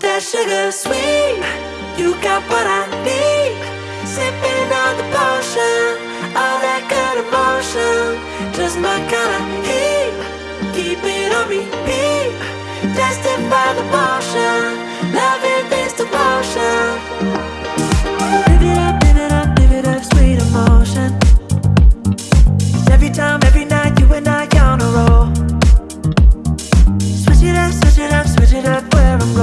That sugar sweet. You got what I need. Sipping on the potion, all that good emotion. Just my kind of heat. Keep it on repeat. Tested by the potion. Loving this devotion. Live it up, live it up, live it up, sweet emotion. Every time, every night, you and I gonna roll. Switch it up, switch it up, switch it up where I'm going.